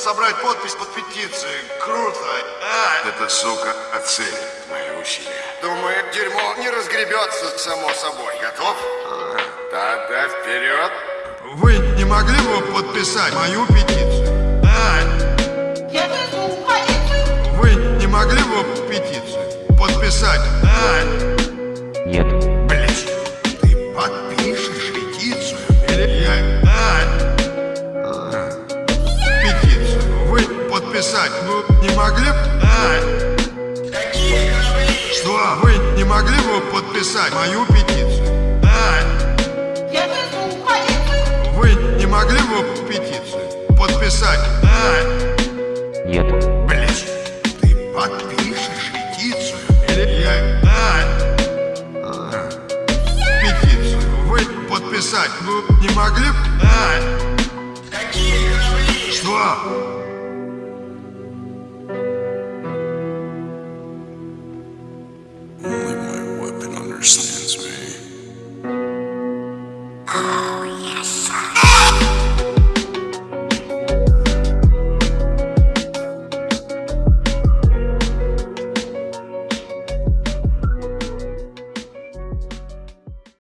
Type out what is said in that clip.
собрать подпись под петицией. Круто. А, Эта сука оценит мои усилия. Думаю, дерьмо не разгребется само собой. Готов? Тогда вперед. Вы не могли бы подписать мою петицию? А, Я вызову полицию. вы не могли бы петицию подписать? А, Нет. Подписать ну, не могли бы? А, что? Вы не могли бы подписать мою петицию? А, Я полицию. вы не могли бы петицию подписать? А, Нет. Блять, ты подпишешь петицию? Или я... А, а, петицию вы подписать ну, не могли б? А? Nossa.